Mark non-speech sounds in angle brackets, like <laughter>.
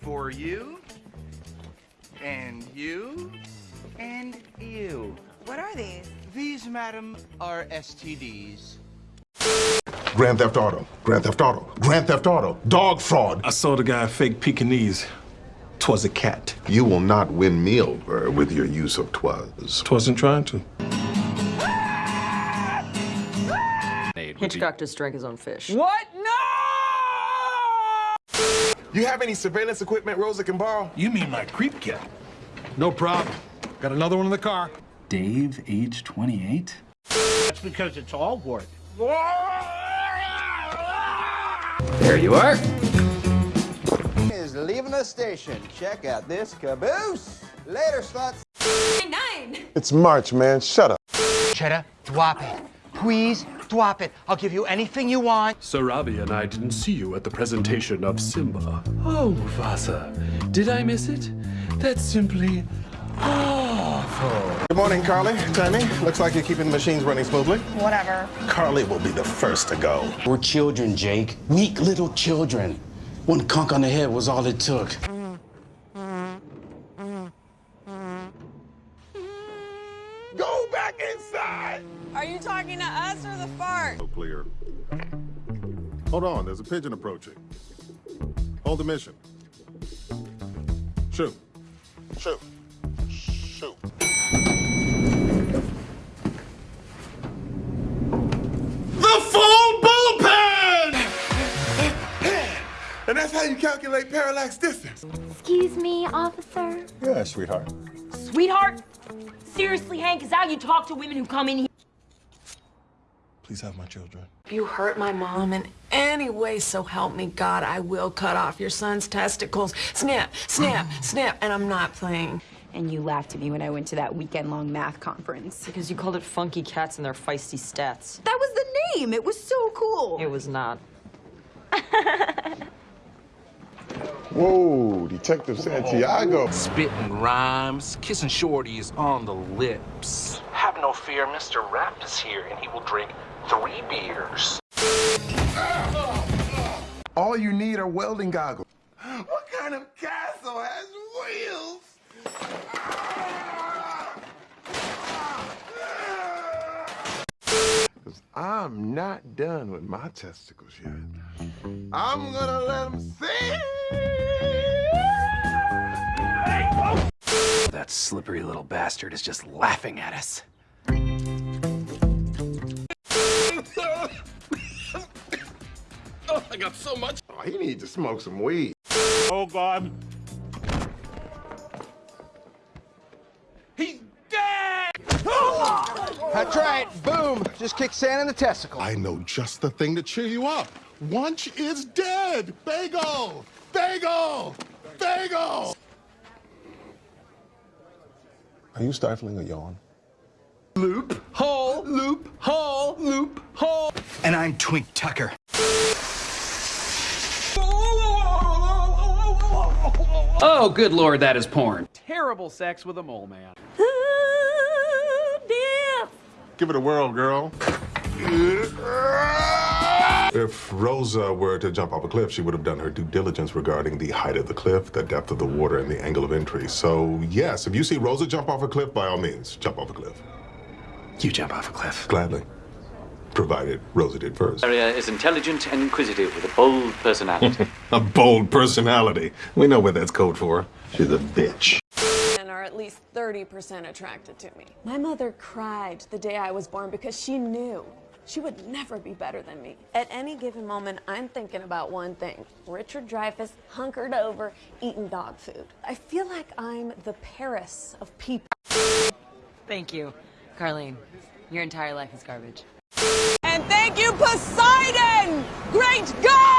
For you, and you, and you. What are these? These, madam, are STDs. Grand Theft Auto, Grand Theft Auto, Grand Theft Auto, dog fraud. I saw the guy fake Pekingese. Twas a cat. You will not win me over with your use of twas. Twasn't trying to. Hitchcock just drank his own fish. What? No! You have any surveillance equipment Rosa can borrow? You mean my creep cat? No problem. Got another one in the car. Dave, age 28? That's because it's all work. There you are. Is leaving the station. Check out this caboose. Later, sluts. Nine. It's March, man. Shut up. Cheddar, drop it. Please, drop it. I'll give you anything you want. Sarabi and I didn't see you at the presentation of Simba. Oh, Mufasa, did I miss it? That's simply awful. Good morning, Carly. Tammy, looks like you're keeping the machines running smoothly. Whatever. Carly will be the first to go. We're children, Jake. Weak little children. One conk on the head was all it took. Go back inside. Are you talking to us or the fart? So clear. Hold on, there's a pigeon approaching. Hold the mission. Shoot. Shoot. Shoot. The full bullpen! And that's how you calculate parallax distance. Excuse me, officer. Yeah, sweetheart. Sweetheart? Seriously, Hank, is that how you talk to women who come in here? Please have my children. If you hurt my mom in any way, so help me God, I will cut off your son's testicles. Snap, snap, <sighs> snap, and I'm not playing. And you laughed at me when I went to that weekend-long math conference. Because you called it funky cats and their feisty stats. That was the name. It was so cool. It was not. <laughs> Whoa, Detective Santiago. Spitting rhymes, kissing shorties on the lips. Have no fear, Mr. Rap is here and he will drink three beers. All you need are welding goggles. <gasps> What kind of castle has wheels? <laughs> Cause I'm not done with my testicles yet. I'm gonna let them see. That slippery little bastard is just laughing at us. Oh, I got so much. Oh, he needs to smoke some weed. Oh, God. He's dead! That's right. Boom. Just kick sand in the testicle. I know just the thing to cheer you up. Wuntch is dead. Bagel! Bagel! Bagel! Are you stifling a yawn? Loop, hole, loop, hole, loop, hole. And I'm Twink Tucker. Oh, good lord, that is porn. Terrible sex with a mole man. Give it a whirl, girl. If Rosa were to jump off a cliff, she would have done her due diligence regarding the height of the cliff, the depth of the water, and the angle of entry. So, yes, if you see Rosa jump off a cliff, by all means, jump off a cliff. You jump off a cliff. Gladly. Provided Rosa did first. Aria is intelligent and inquisitive with a bold personality. <laughs> A bold personality. We know what that's code for. She's a bitch. Men are at least 30% attracted to me. My mother cried the day I was born because she knew she would never be better than me. At any given moment, I'm thinking about one thing. Richard Dreyfuss hunkered over, eating dog food. I feel like I'm the Paris of people. Thank you, Carlene. Your entire life is garbage. Thank you, Poseidon! Great God!